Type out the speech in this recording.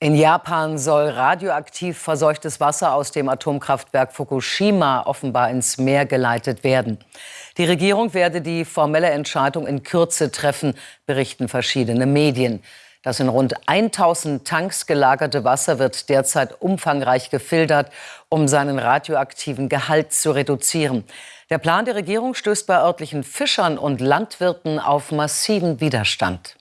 In Japan soll radioaktiv verseuchtes Wasser aus dem Atomkraftwerk Fukushima offenbar ins Meer geleitet werden. Die Regierung werde die formelle Entscheidung in Kürze treffen, berichten verschiedene Medien. Das in rund 1000 Tanks gelagerte Wasser wird derzeit umfangreich gefiltert, um seinen radioaktiven Gehalt zu reduzieren. Der Plan der Regierung stößt bei örtlichen Fischern und Landwirten auf massiven Widerstand.